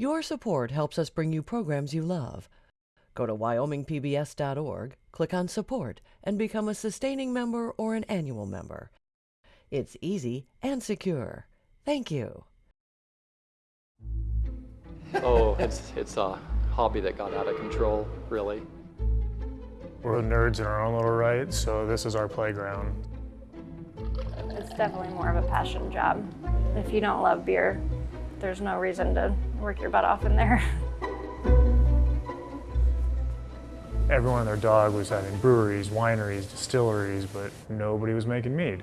Your support helps us bring you programs you love. Go to wyomingpbs.org, click on Support, and become a sustaining member or an annual member. It's easy and secure. Thank you. oh, it's, it's a hobby that got out of control, really. We're nerds in our own little right, so this is our playground. It's definitely more of a passion job. If you don't love beer, there's no reason to work your butt off in there. Everyone and their dog was having breweries, wineries, distilleries, but nobody was making mead.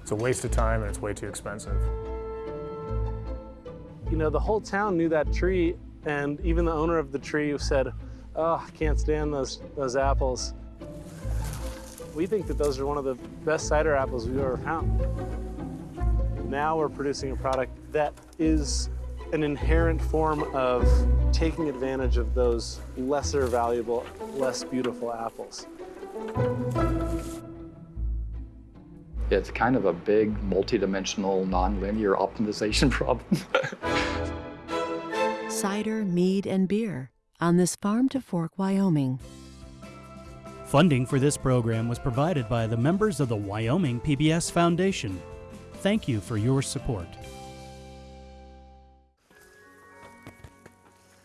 It's a waste of time and it's way too expensive. You know, the whole town knew that tree and even the owner of the tree said, oh, I can't stand those, those apples. We think that those are one of the best cider apples we've ever found. Now we're producing a product that is an inherent form of taking advantage of those lesser valuable, less beautiful apples. It's kind of a big, multi-dimensional, non-linear optimization problem. Cider, mead, and beer on this farm to fork, Wyoming. Funding for this program was provided by the members of the Wyoming PBS Foundation. Thank you for your support.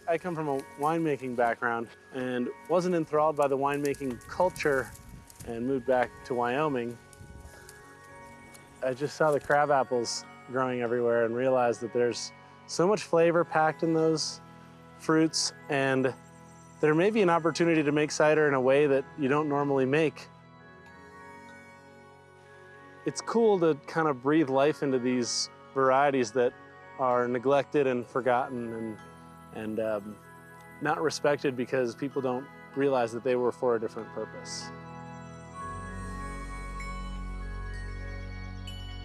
I come from a winemaking background and wasn't enthralled by the winemaking culture and moved back to Wyoming. I just saw the crab apples growing everywhere and realized that there's so much flavor packed in those fruits and there may be an opportunity to make cider in a way that you don't normally make. It's cool to kind of breathe life into these varieties that are neglected and forgotten and and um, not respected because people don't realize that they were for a different purpose.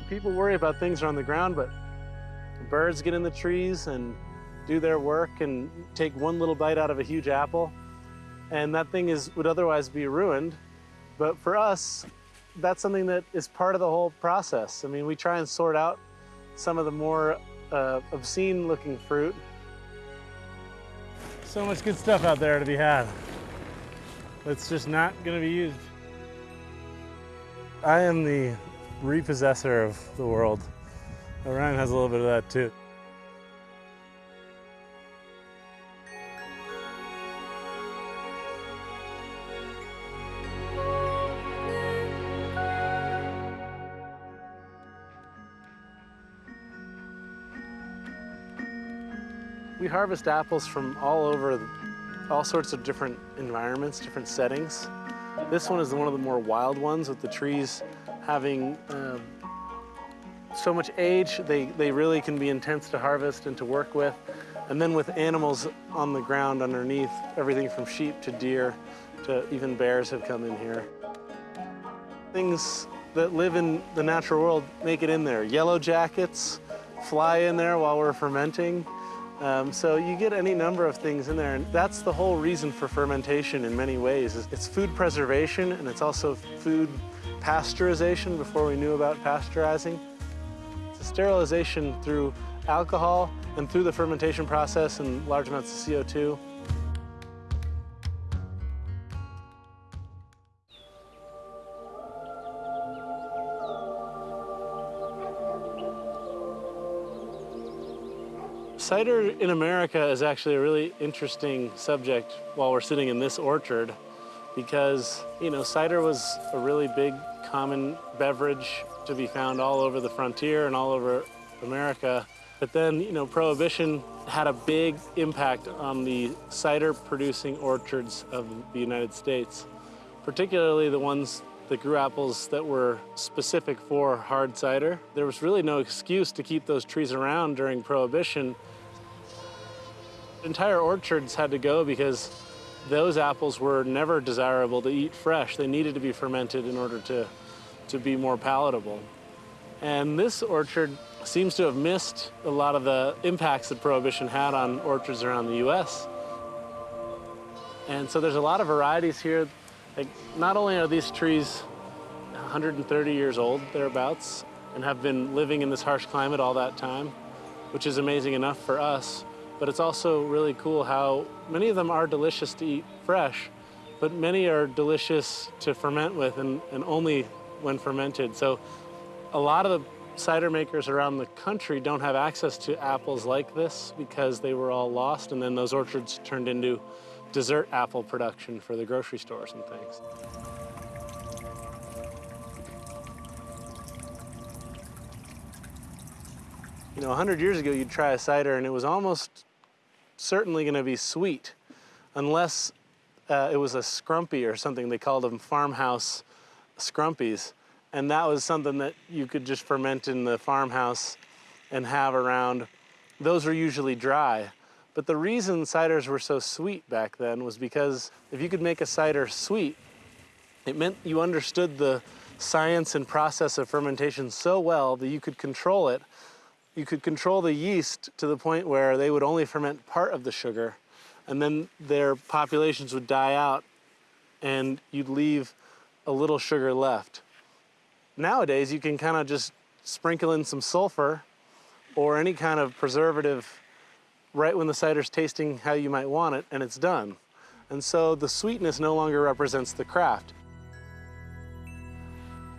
People worry about things on the ground, but birds get in the trees and do their work and take one little bite out of a huge apple, and that thing is would otherwise be ruined. But for us, that's something that is part of the whole process. I mean, we try and sort out some of the more uh, obscene looking fruit so much good stuff out there to be had. That's just not going to be used. I am the repossessor of the world. Orion has a little bit of that too. We harvest apples from all over, all sorts of different environments, different settings. This one is one of the more wild ones with the trees having um, so much age, they, they really can be intense to harvest and to work with. And then with animals on the ground underneath, everything from sheep to deer to even bears have come in here. Things that live in the natural world make it in there. Yellow jackets fly in there while we're fermenting. Um, so you get any number of things in there, and that's the whole reason for fermentation in many ways. It's food preservation, and it's also food pasteurization before we knew about pasteurizing. It's a sterilization through alcohol and through the fermentation process and large amounts of CO2. Cider in America is actually a really interesting subject while we're sitting in this orchard because, you know, cider was a really big common beverage to be found all over the frontier and all over America. But then, you know, Prohibition had a big impact on the cider producing orchards of the United States, particularly the ones that grew apples that were specific for hard cider. There was really no excuse to keep those trees around during Prohibition Entire orchards had to go because those apples were never desirable to eat fresh. They needed to be fermented in order to, to be more palatable. And this orchard seems to have missed a lot of the impacts that Prohibition had on orchards around the US. And so there's a lot of varieties here. Like, not only are these trees 130 years old, thereabouts, and have been living in this harsh climate all that time, which is amazing enough for us. But it's also really cool how many of them are delicious to eat fresh, but many are delicious to ferment with and, and only when fermented. So a lot of the cider makers around the country don't have access to apples like this because they were all lost and then those orchards turned into dessert apple production for the grocery stores and things. You know, 100 years ago, you'd try a cider and it was almost certainly going to be sweet, unless uh, it was a scrumpy or something. They called them farmhouse scrumpies. And that was something that you could just ferment in the farmhouse and have around. Those were usually dry. But the reason ciders were so sweet back then was because if you could make a cider sweet, it meant you understood the science and process of fermentation so well that you could control it you could control the yeast to the point where they would only ferment part of the sugar and then their populations would die out and you'd leave a little sugar left. Nowadays, you can kind of just sprinkle in some sulfur or any kind of preservative right when the cider's tasting how you might want it and it's done. And so the sweetness no longer represents the craft.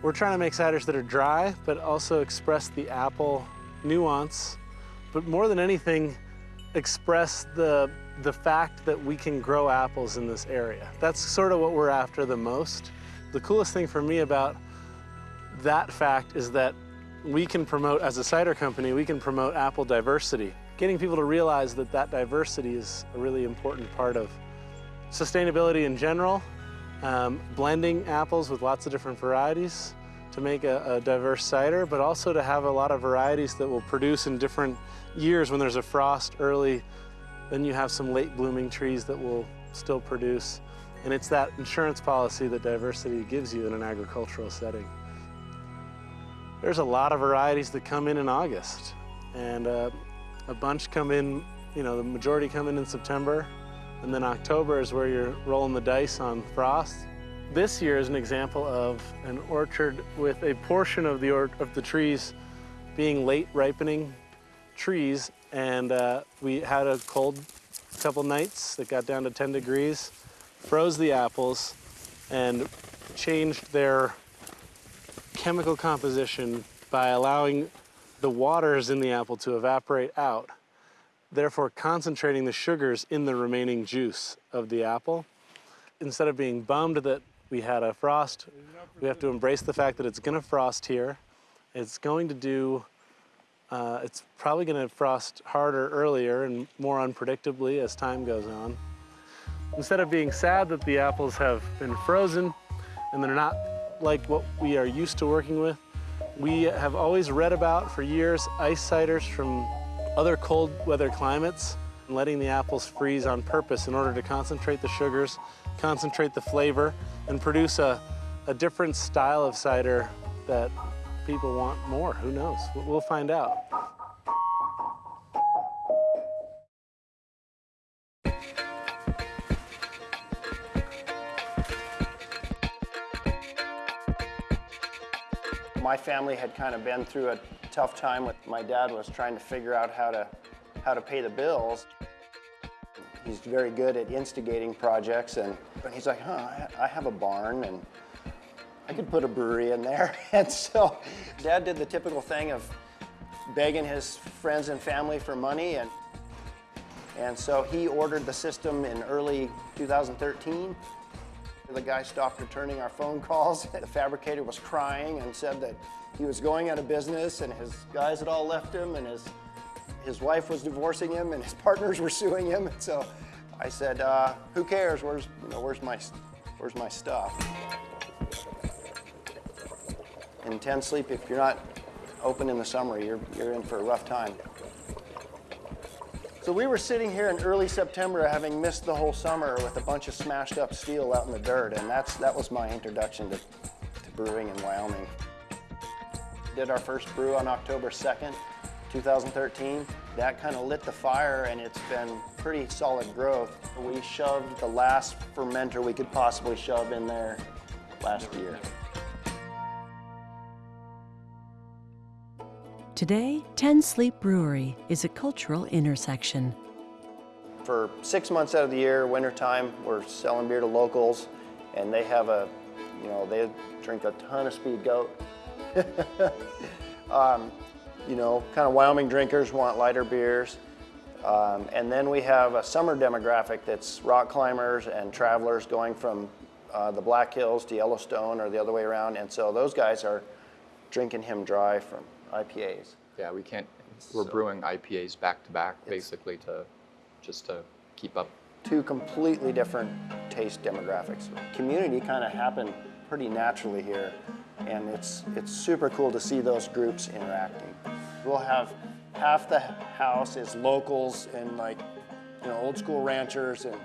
We're trying to make ciders that are dry, but also express the apple nuance, but more than anything, express the, the fact that we can grow apples in this area. That's sort of what we're after the most. The coolest thing for me about that fact is that we can promote, as a cider company, we can promote apple diversity. Getting people to realize that that diversity is a really important part of sustainability in general, um, blending apples with lots of different varieties, to make a, a, diverse cider, but also to have a lot of varieties that will produce in different years when there's a frost early. Then you have some late blooming trees that will still produce. And it's that insurance policy that diversity gives you in an agricultural setting. There's a lot of varieties that come in in August. And uh, a bunch come in, you know, the majority come in in September. And then October is where you're rolling the dice on frost. This year is an example of an orchard with a portion of the, of the trees being late ripening trees. And uh, we had a cold couple nights that got down to 10 degrees, froze the apples, and changed their chemical composition by allowing the waters in the apple to evaporate out, therefore concentrating the sugars in the remaining juice of the apple. Instead of being bummed that we had a frost. We have to embrace the fact that it's going to frost here. It's going to do, uh, it's probably going to frost harder earlier and more unpredictably as time goes on. Instead of being sad that the apples have been frozen and they're not like what we are used to working with, we have always read about for years ice ciders from other cold weather climates and letting the apples freeze on purpose in order to concentrate the sugars, concentrate the flavor, and produce a, a different style of cider that people want more. Who knows? We'll find out. My family had kind of been through a tough time with my dad was trying to figure out how to how to pay the bills. He's very good at instigating projects, and, and he's like, huh, I have a barn, and I could put a brewery in there. and so Dad did the typical thing of begging his friends and family for money, and, and so he ordered the system in early 2013. The guy stopped returning our phone calls. The fabricator was crying and said that he was going out of business and his guys had all left him and his his wife was divorcing him and his partners were suing him. And so I said, uh, who cares? Where's, you know, where's, my, where's my stuff? In Ten Sleep, if you're not open in the summer, you're, you're in for a rough time. So we were sitting here in early September having missed the whole summer with a bunch of smashed up steel out in the dirt, and that's, that was my introduction to, to brewing in Wyoming. Did our first brew on October 2nd. 2013. That kind of lit the fire and it's been pretty solid growth. We shoved the last fermenter we could possibly shove in there last year. Today, 10 Sleep Brewery is a cultural intersection. For six months out of the year, wintertime, we're selling beer to locals, and they have a, you know, they drink a ton of Speed Goat. um, you know, kind of Wyoming drinkers want lighter beers. Um, and then we have a summer demographic that's rock climbers and travelers going from uh, the Black Hills to Yellowstone or the other way around. And so those guys are drinking him dry from IPAs. Yeah, we can't, we're brewing IPAs back to back, basically to, just to keep up. Two completely different taste demographics. Community kind of happened pretty naturally here, and it's, it's super cool to see those groups interacting. We'll have half the house is locals and like, you know, old school ranchers and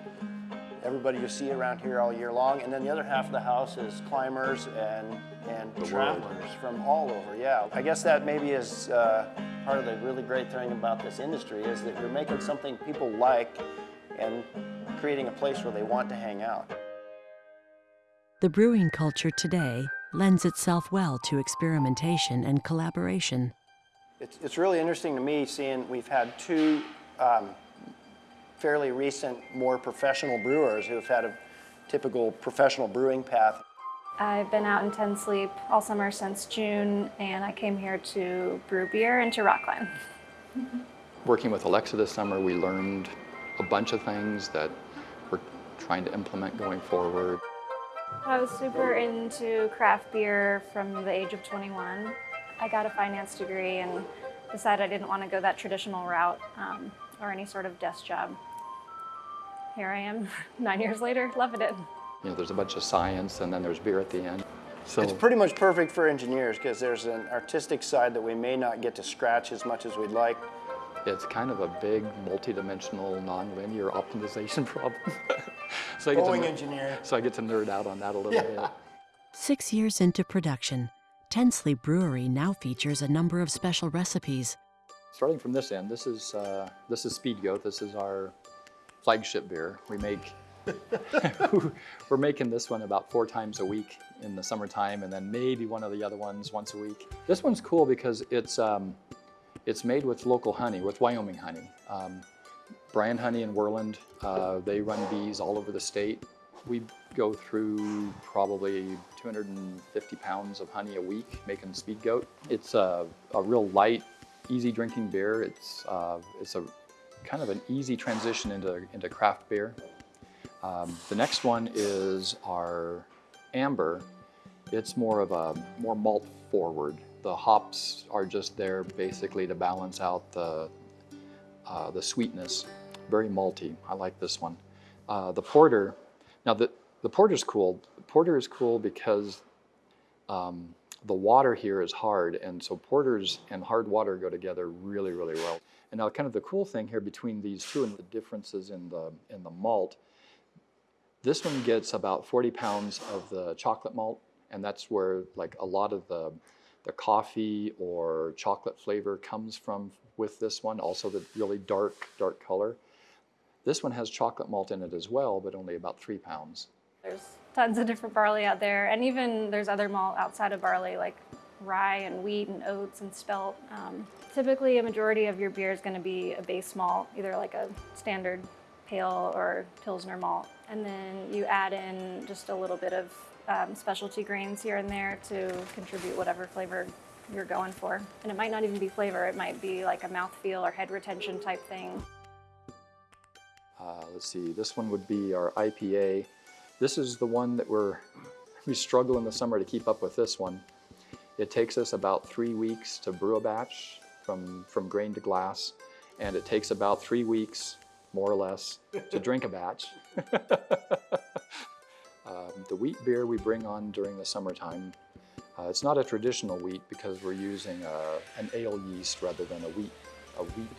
everybody you see around here all year long. And then the other half of the house is climbers and, and travelers from all over. Yeah, I guess that maybe is uh, part of the really great thing about this industry is that you're making something people like and creating a place where they want to hang out. The brewing culture today lends itself well to experimentation and collaboration. It's, it's really interesting to me seeing we've had two um, fairly recent, more professional brewers who have had a typical professional brewing path. I've been out in Ten Sleep all summer since June, and I came here to brew beer and to rock climb. Working with Alexa this summer, we learned a bunch of things that we're trying to implement going forward. I was super into craft beer from the age of 21. I got a finance degree and decided I didn't want to go that traditional route um, or any sort of desk job. Here I am, nine years later, loving it. You know, there's a bunch of science and then there's beer at the end. So It's pretty much perfect for engineers because there's an artistic side that we may not get to scratch as much as we'd like. It's kind of a big, multi-dimensional, non-linear optimization problem. so, I get to, Boeing ner- engineer. so I get to nerd out on that a little bit. Six years into production, Ten Sleep Brewery now features a number of special recipes. Starting from this end, this is uh, this is Speed Goat. This is our flagship beer. We make we're making this one about four times a week in the summertime, and then maybe one of the other ones once a week. This one's cool because it's um, it's made with local honey, with Wyoming honey. Um, Brian Honey in Worland, uh, they run bees all over the state. We go through probably 250 pounds of honey a week making Speed Goat. It's a, a real light, easy drinking beer. It's, uh, it's a kind of an easy transition into, into craft beer. Um, the next one is our amber. It's more of a more malt forward. The hops are just there basically to balance out the, uh, the sweetness. Very malty. I like this one. Uh, the porter. Now the the porter's cool. The porter is cool because um, the water here is hard, and so porters and hard water go together really, really well. And now, kind of the cool thing here between these two and the differences in the in the malt. This one gets about 40 pounds of the chocolate malt, and that's where like a lot of the the coffee or chocolate flavor comes from with this one. Also, the really dark, dark color. This one has chocolate malt in it as well, but only about three pounds. There's tons of different barley out there, and even there's other malt outside of barley, like rye and wheat and oats and spelt. Um, typically, a majority of your beer is going to be a base malt, either like a standard pale or pilsner malt, and then you add in just a little bit of um, specialty grains here and there to contribute whatever flavor you're going for. And it might not even be flavor; it might be like a mouthfeel or head retention type thing. Uh, let's see, this one would be our IPA. This is the one that we're, we struggle in the summer to keep up with this one. It takes us about three weeks to brew a batch from, from grain to glass, and it takes about three weeks, more or less, to drink a batch. um, the wheat beer we bring on during the summertime, uh, it's not a traditional wheat because we're using uh, an ale yeast rather than a wheat, a wheat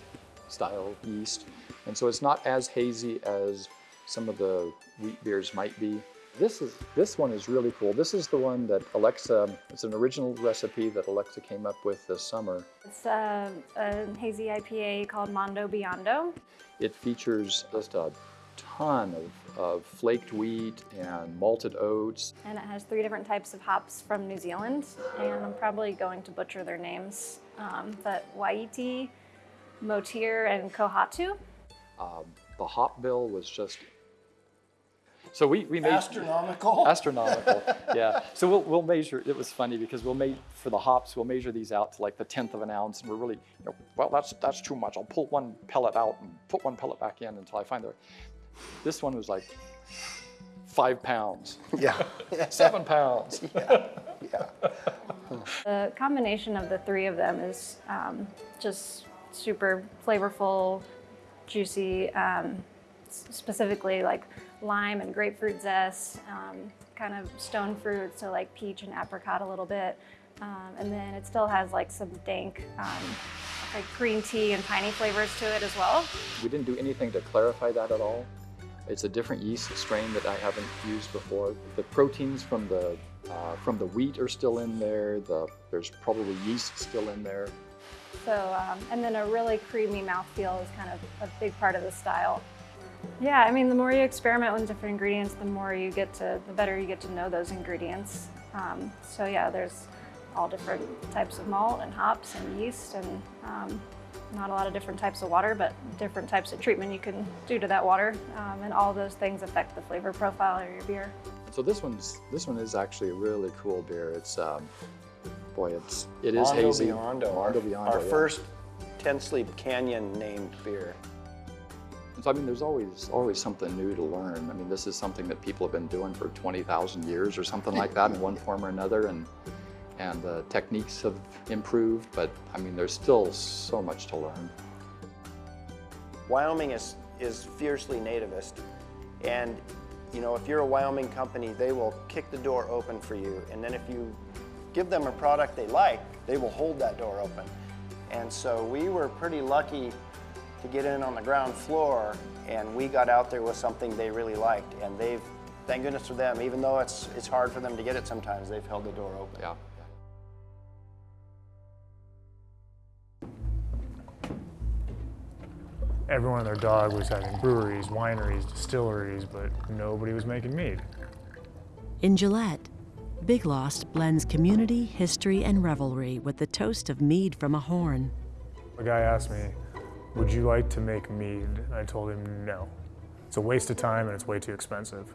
style yeast. And so it's not as hazy as some of the wheat beers might be. This is this one is really cool. This is the one that Alexa, it's an original recipe that Alexa came up with this summer. It's a, a hazy IPA called Mondo Biondo. It features just a ton of, of flaked wheat and malted oats. And it has three different types of hops from New Zealand, and I'm probably going to butcher their names. um, but Wai-iti, Motir, and Kohatu. Um, the hop bill was just. So we, we made Astronomical. astronomical. yeah. So we'll, we'll measure. It was funny because we'll make for the hops. We'll measure these out to like the tenth of an ounce, and we're really, you know, well, that's that's too much. I'll pull one pellet out and put one pellet back in until I find the. This one was like five pounds, yeah. seven pounds. yeah. Yeah. The combination of the three of them is um, just super flavorful, juicy, um, specifically like lime and grapefruit zest, um, kind of stone fruit, so like peach and apricot a little bit. Um, and then it still has like some dank, um, like green tea and piney flavors to it as well. We didn't do anything to clarify that at all. It's a different yeast strain that I haven't used before. The proteins from the uh, from the wheat are still in there. The there's probably yeast still in there. So, um, and then a really creamy mouthfeel is kind of a big part of the style. Yeah, I mean, the more you experiment with different ingredients, the more you get to, the better you get to know those ingredients. Um, so yeah, there's all different types of malt and hops and yeast and um, not a lot of different types of water, but different types of treatment you can do to that water. Um, and all those things affect the flavor profile of your beer. So this one's this one is actually a really cool beer. It's um, boy, it's it is Mondo hazy. Biondo, our, Mondo Biondo, our yeah. first Ten Sleep Canyon named beer. So I mean, there's always always something new to learn. I mean, this is something that people have been doing for 20,000 years or something like that in one form or another, and and the techniques have improved. But I mean, there's still so much to learn. Wyoming is, is fiercely nativist. And, you know, if you're a Wyoming company, they will kick the door open for you. And then if you give them a product they like, they will hold that door open. And so we were pretty lucky to get in on the ground floor and we got out there with something they really liked. And they've, thank goodness for them, even though it's, it's hard for them to get it sometimes, they've held the door open. Yeah. Everyone and their dog was having breweries, wineries, distilleries, but nobody was making mead. In Gillette, Big Lost blends community, history, and revelry with the toast of mead from a horn. A guy asked me, Would you like to make mead? And I told him no. It's a waste of time and it's way too expensive.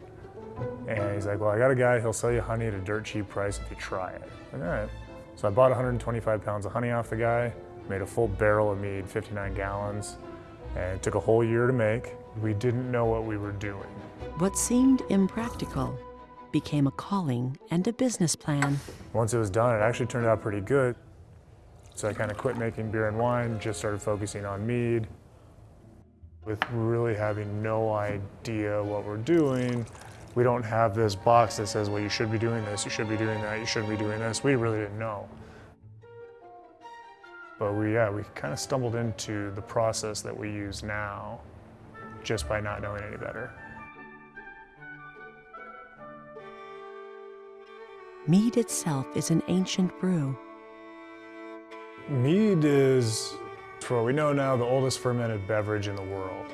And he's like, Well, I got a guy, he'll sell you honey at a dirt cheap price if you try it. Like, all right. So I bought 125 pounds of honey off the guy, made a full barrel of mead, 59 gallons, and it took a whole year to make. We didn't know what we were doing. What seemed impractical became a calling and a business plan. Once it was done, it actually turned out pretty good. So I kind of quit making beer and wine, just started focusing on mead. With really having no idea what we're doing, we don't have this box that says, well, you should be doing this, you should be doing that, you shouldn't be doing this. We really didn't know. But we, yeah, we kind of stumbled into the process that we use now just by not knowing any better. Mead itself is an ancient brew. Mead is, for what we know now, the oldest fermented beverage in the world.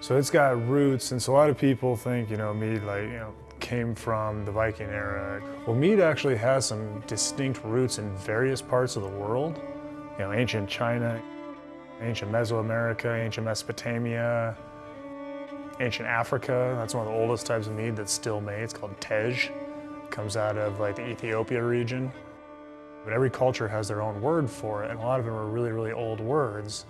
So it's got roots, and so a lot of people think, you know, mead like, you know, came from the Viking era. Well, mead actually has some distinct roots in various parts of the world. You know, ancient China, ancient Mesoamerica, ancient Mesopotamia, ancient Africa. That's one of the oldest types of mead that's still made. It's called Tej. Comes out of like the Ethiopia region. But every culture has their own word for it, and a lot of them are really, really old words.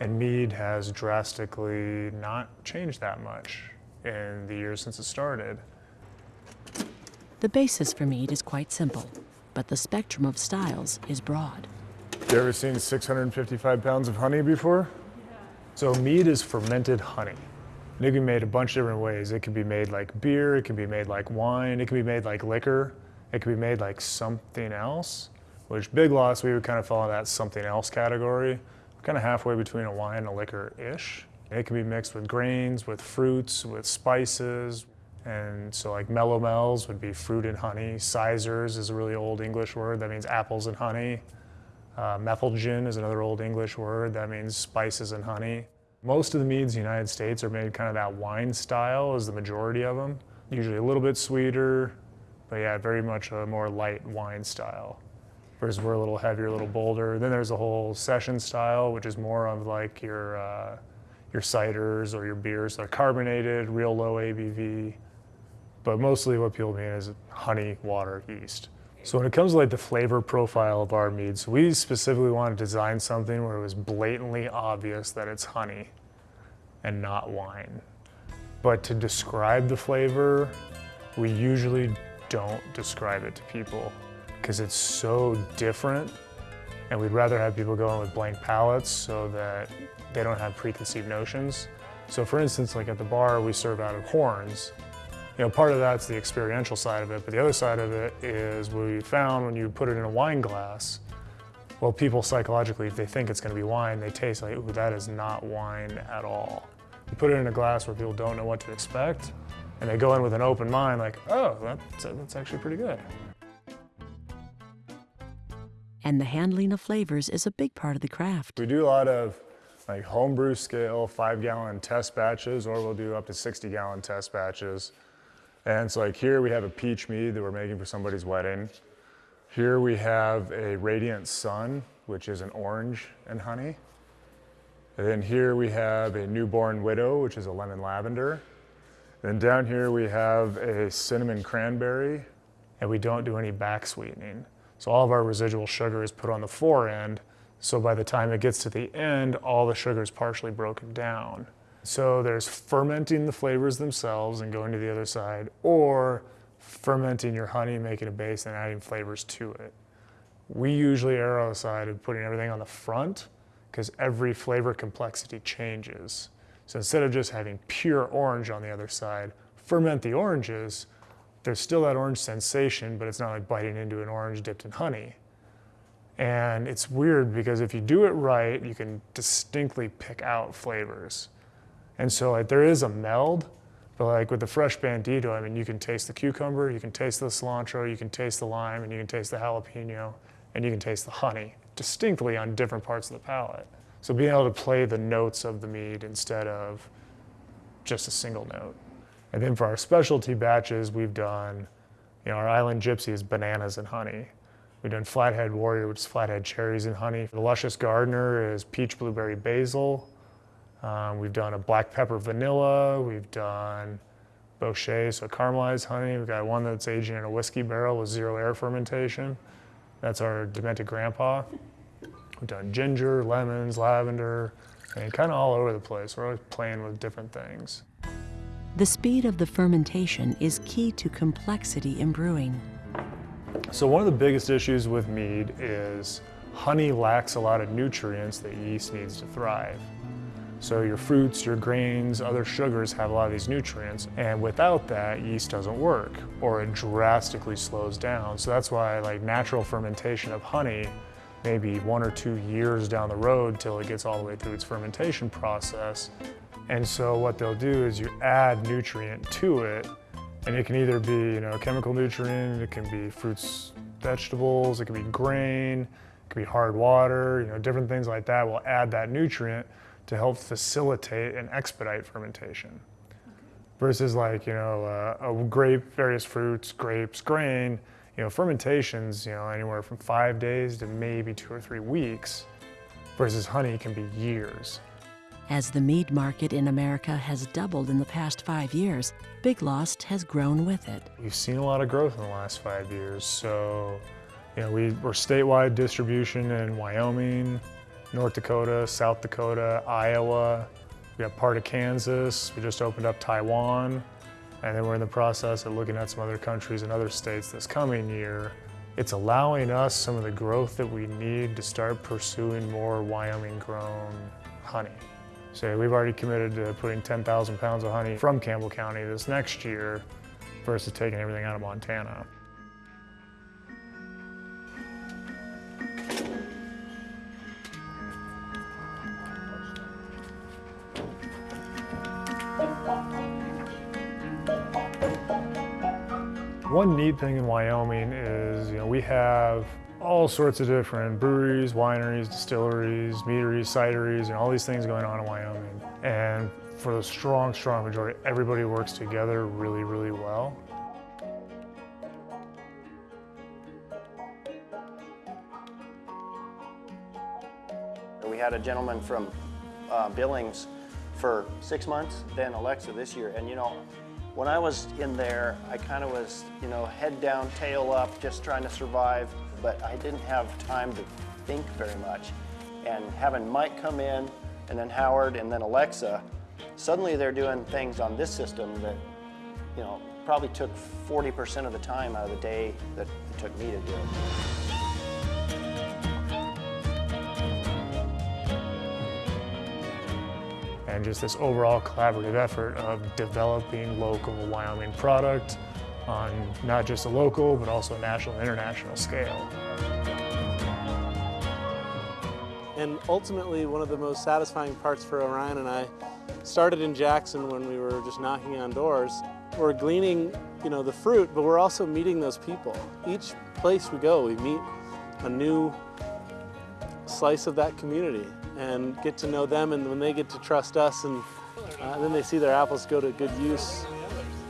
And mead has drastically not changed that much in the years since it started. The basis for mead is quite simple, but the spectrum of styles is broad. You ever seen 655 pounds of honey before? Yeah. So mead is fermented honey. And it can be made a bunch of different ways. It can be made like beer, it can be made like wine, it can be made like liquor, it can be made like something else, which Big Lost, we would kind of fall in that something else category. Kind of halfway between a wine and a liquor-ish. It can be mixed with grains, with fruits, with spices. And so like melomels would be fruit and honey. Cysers is a really old English word that means apples and honey. Uh, Metheglin is another old English word that means spices and honey. Most of the meads in the United States are made kind of that wine style is the majority of them. Usually a little bit sweeter, but yeah, very much a more light wine style. Versus we're a little heavier, a little bolder. Then there's a whole session style, which is more of like your uh, your ciders or your beers. They're carbonated, real low ABV, but mostly what people mean is honey, water, yeast. So when it comes to like the flavor profile of our meads, we specifically want to design something where it was blatantly obvious that it's honey and not wine. But to describe the flavor, we usually don't describe it to people because it's so different and we'd rather have people go in with blank palates so that they don't have preconceived notions. So for instance, like at the bar, we serve out of horns. You know, part of that's the experiential side of it, but the other side of it is we found when you put it in a wine glass, well, people psychologically, if they think it's gonna be wine, they taste like, ooh, that is not wine at all. You put it in a glass where people don't know what to expect, and they go in with an open mind like, oh, that's, that's actually pretty good. And the handling of flavors is a big part of the craft. We do a lot of like homebrew scale, five gallon test batches, or we'll do up to 60 gallon test batches. And so like here we have a peach mead that we're making for somebody's wedding. Here we have a Radiant Sun, which is an orange and honey. And then here we have a Newborn Widow, which is a lemon lavender. Then down here we have a cinnamon cranberry, and we don't do any back sweetening. So all of our residual sugar is put on the fore end, so by the time it gets to the end, all the sugar is partially broken down. So there's fermenting the flavors themselves and going to the other side, or fermenting your honey, making a base and adding flavors to it. We usually err on the side of putting everything on the front because every flavor complexity changes. So instead of just having pure orange on the other side, ferment the oranges, there's still that orange sensation, but it's not like biting into an orange dipped in honey. And it's weird because if you do it right, you can distinctly pick out flavors. And so like there is a meld, but like with the fresh bandito, I mean, you can taste the cucumber, you can taste the cilantro, you can taste the lime, and you can taste the jalapeno, and you can taste the honey distinctly on different parts of the palate. So being able to play the notes of the mead instead of just a single note. And then for our specialty batches, we've done, you know, our Island Gypsy is bananas and honey. We've done Flathead Warrior, which is flathead cherries and honey. The Luscious Gardener is peach, blueberry, basil. Um, we've done a black pepper vanilla. We've done Bochet, so caramelized honey. We've got one that's aging in a whiskey barrel with zero air fermentation. That's our demented grandpa. We've done ginger, lemons, lavender, and kind of all over the place. We're always playing with different things. The speed of the fermentation is key to complexity in brewing. So one of the biggest issues with mead is honey lacks a lot of nutrients that yeast needs to thrive. So your fruits, your grains, other sugars have a lot of these nutrients, and without that, yeast doesn't work, or it drastically slows down. So that's why like natural fermentation of honey, maybe one or two years down the road till it gets all the way through its fermentation process. And so what they'll do is you add nutrient to it, and it can either be you know chemical nutrient, it can be fruits, vegetables, it can be grain, it can be hard water, you know, different things like that We'll add that nutrient to help facilitate and expedite fermentation. Versus like, you know, uh, a grape, various fruits, grapes, grain, you know, fermentations, you know, anywhere from five days to maybe two or three weeks, versus honey can be years. As the mead market in America has doubled in the past five years, Big Lost has grown with it. We've seen a lot of growth in the last five years. So, you know, we, we're statewide distribution in Wyoming, North Dakota, South Dakota, Iowa. We have part of Kansas. We just opened up Taiwan. And then we're in the process of looking at some other countries and other states this coming year. It's allowing us some of the growth that we need to start pursuing more Wyoming grown honey. So we've already committed to putting 10,000 pounds of honey from Campbell County this next year versus taking everything out of Montana. One neat thing in Wyoming is, you know, we have all sorts of different breweries, wineries, distilleries, meaderies, cideries, and all these things going on in Wyoming. And for the strong, strong majority, everybody works together really, really well. We had a gentleman from uh, Billings for six months, then Alexa this year. And you know, when I was in there, I kind of was, you know, head down, tail up, just trying to survive, but I didn't have time to think very much. And having Mike come in, and then Howard, and then Alexa, suddenly they're doing things on this system that, you know, probably took 40% of the time out of the day that it took me to do it. and just this overall collaborative effort of developing local Wyoming product on not just a local, but also a national and international scale. And ultimately, one of the most satisfying parts for Orion and I started in Jackson when we were just knocking on doors. We're gleaning, you know, the fruit, but we're also meeting those people. Each place we go, we meet a new slice of that community and get to know them and when they get to trust us and uh, then they see their apples go to good use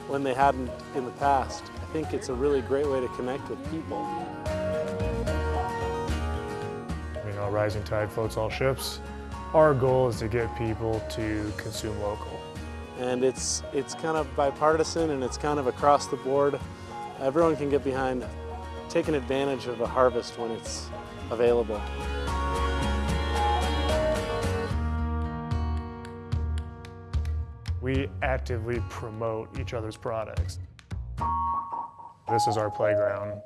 when they hadn't in the past. I think it's a really great way to connect with people. You know, rising tide floats all ships. Our goal is to get people to consume local. And it's, it's kind of bipartisan and it's kind of across the board. Everyone can get behind taking advantage of a harvest when it's available. We actively promote each other's products. This is our playground.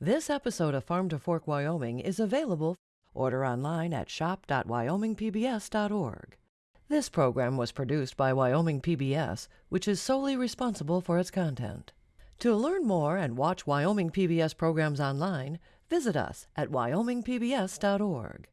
This episode of Farm to Fork Wyoming is available. Order online at shop.wyomingpbs.org. This program was produced by Wyoming PBS, which is solely responsible for its content. To learn more and watch Wyoming PBS programs online, visit us at wyomingpbs.org.